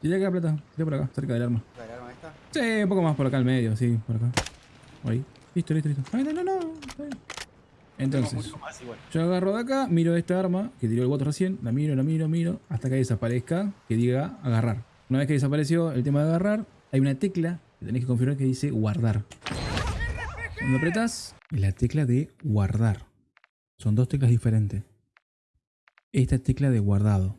Tira acá, plata. Tira por acá, cerca del arma. ¿Del arma esta? Sí, un poco más por acá al medio, sí, por acá. Ahí. Listo, listo, listo. Ay, no, no, no. Entonces, más yo agarro de acá, miro esta arma que tiró el bot recién, la miro, la miro, miro, hasta que desaparezca, que diga agarrar. Una vez que desapareció el tema de agarrar, hay una tecla que tenés que configurar que dice guardar. Cuando apretas, la tecla de guardar. Son dos teclas diferentes. Esta es tecla de guardado.